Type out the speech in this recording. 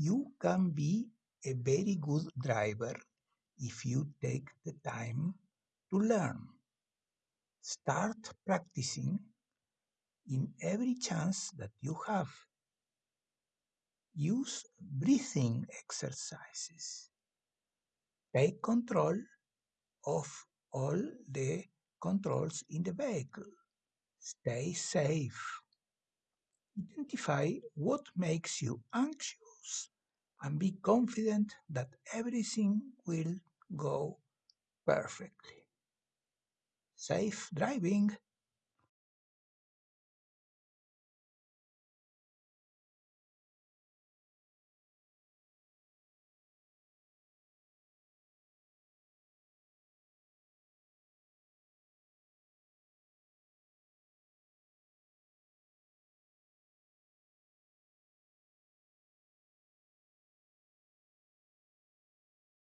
You can be a very good driver if you take the time to learn. Start practicing in every chance that you have. Use breathing exercises. Take control of all the controls in the vehicle. Stay safe. Identify what makes you anxious and be confident that everything will go perfectly. Safe driving!